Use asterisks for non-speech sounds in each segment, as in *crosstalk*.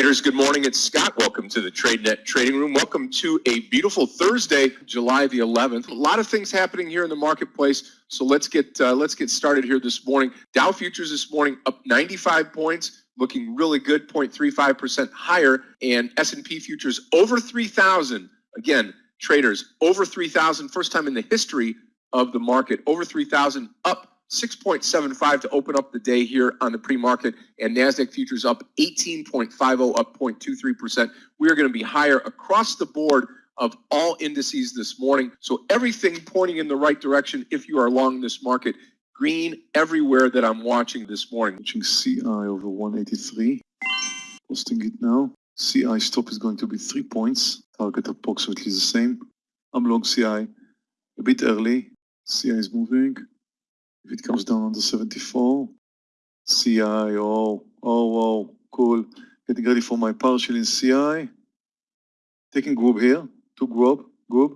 Traders, good morning. It's Scott. Welcome to the TradeNet Trading Room. Welcome to a beautiful Thursday, July the 11th. A lot of things happening here in the marketplace. So let's get uh, let's get started here this morning. Dow futures this morning up 95 points, looking really good, 0.35% higher, and S&P futures over 3,000. Again, traders over 3,000, first time in the history of the market, over 3,000, up 6.75 to open up the day here on the pre-market and NASDAQ futures up 18.50, up 0.23%. We are going to be higher across the board of all indices this morning. So everything pointing in the right direction if you are long this market. Green everywhere that I'm watching this morning. Watching CI over 183. Posting it now. CI stop is going to be three points. Target approximately the same. I'm long CI a bit early. CI is moving. If it comes down under 74, CI, oh, oh, oh, cool. Getting ready for my partial in CI. Taking Grub here, took Grub, Grub.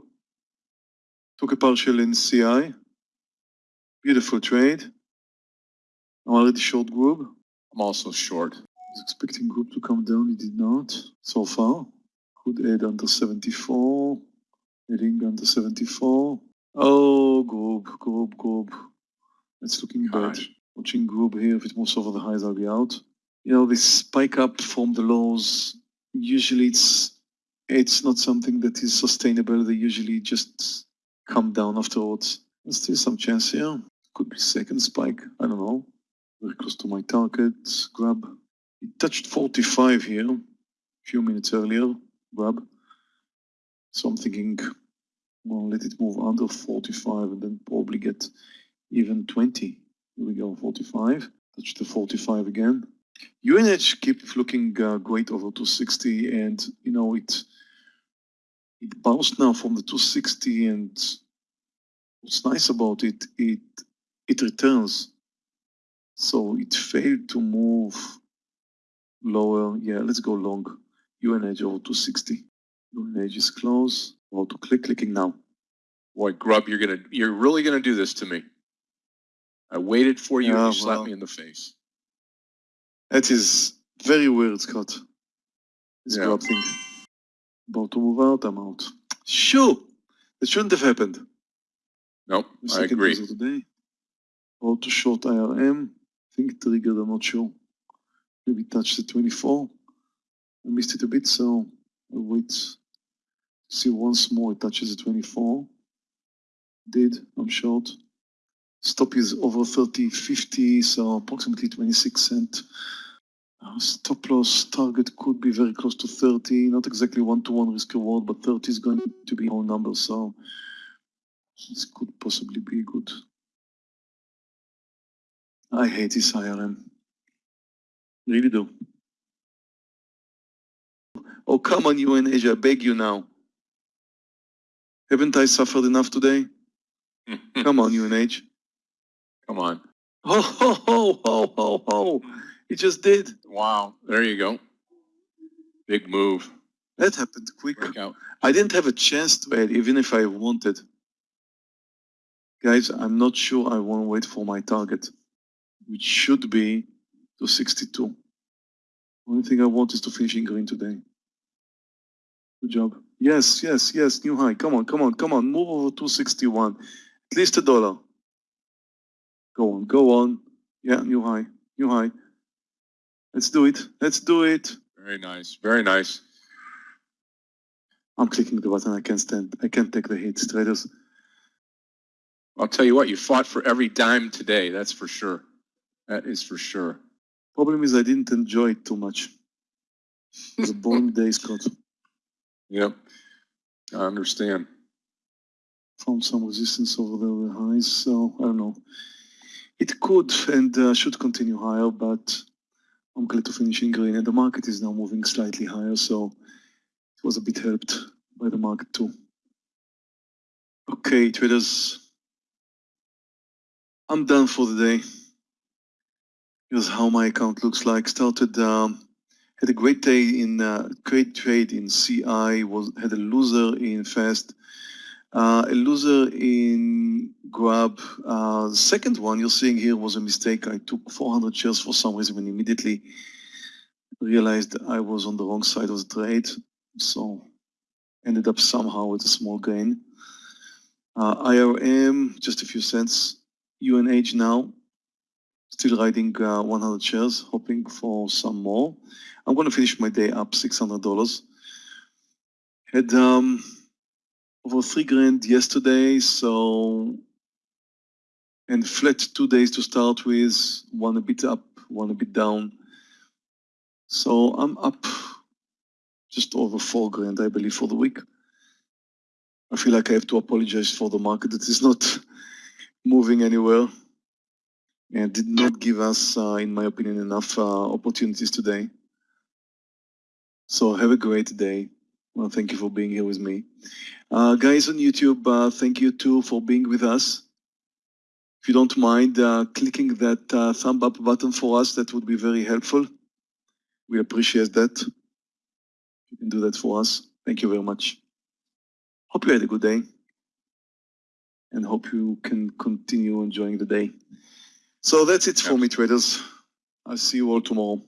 Took a partial in CI. Beautiful trade. I'm already short Grub. I'm also short. I was expecting Grub to come down, it did not so far. Could add under 74. Heading under 74. Oh, Grub, Grub, Grub. It's looking bad. Watching Grub here, if it moves over the highs, I'll be out. You know, this spike up from the lows, usually it's it's not something that is sustainable. They usually just come down afterwards. There's still some chance here. Could be second spike. I don't know. Very close to my target. Grub. It touched 45 here a few minutes earlier. Grub. So I'm thinking, well, let it move under 45 and then probably get even 20. Here we go, 45. Touch the 45 again. UNH keep looking uh, great over 260 and, you know, it it bounced now from the 260 and what's nice about it, it it returns. So it failed to move lower. Yeah, let's go long. UNH over 260. UNH is close. About to click, clicking now. Boy, Grub, you're gonna you're really gonna do this to me. I waited for you and you slapped me in the face. That is very weird, Scott. This Yeah. thing. About to move out, I'm out. Sure! That shouldn't have happened. Nope, I agree. news of the day. About to short IRM. think triggered, I'm not sure. Maybe touched the 24. I missed it a bit, so I'll wait. See once more it touches the 24. Did, I'm short. Stop is over 30, 50, so approximately 26 cent. Uh, stop loss target could be very close to 30, not exactly one-to-one risk reward, but 30 is going to be our number, so this could possibly be good. I hate this IRM. Really do. Oh, come on, UNH, I beg you now. Haven't I suffered enough today? *laughs* Come on, UNH. Come on. *laughs* Ho, ho, ho, ho, ho, ho. It just did. Wow. There you go. Big move. That happened quick. Breakout. I didn't have a chance to add, even if I wanted. Guys, I'm not sure I want to wait for my target, which should be to 62. Only thing I want is to finish in green today. Good job. Yes, yes, yes, new high. Come on, come on, come on. Move over 261. At least a dollar. Go on, go on. Yeah, new high, new high. Let's do it. Let's do it. Very nice. Very nice. I'm clicking the button. I can't stand. I can't take the hits, traders. I'll tell you what, you fought for every dime today. That's for sure. That is for sure. Problem is I didn't enjoy it too much. It was a boring day, *laughs* Scott. Yep. I understand. Found some resistance over with highs, so I don't know. It could and uh, should continue higher, but I'm glad to finish in green. And the market is now moving slightly higher, so it was a bit helped by the market too. Okay, traders. I'm done for the day. Here's how my account looks like. Started, um, had a great day in, uh, great trade in CI, was had a loser in Fast, uh, a loser in Grub. Uh, the second one you're seeing here was a mistake. I took 400 shares for some reason and immediately realized I was on the wrong side of the trade, so ended up somehow with a small gain. Uh, IRM, just a few cents. UNH now, still riding uh, 100 shares, hoping for some more. I'm going to finish my day up $600. Had um, over three grand yesterday, so and flat two days to start with, one a bit up, one a bit down. So I'm up just over four grand, I believe, for the week. I feel like I have to apologize for the market that is not *laughs* moving anywhere and did not give us, uh, in my opinion, enough uh, opportunities today. So have a great day. Well, thank you for being here with me. Uh, guys on YouTube, uh, thank you too for being with us. If you don't mind uh, clicking that uh, thumb up button for us, that would be very helpful. We appreciate that. You can do that for us. Thank you very much. Hope you had a good day and hope you can continue enjoying the day. So that's it for me, traders. I'll see you all tomorrow.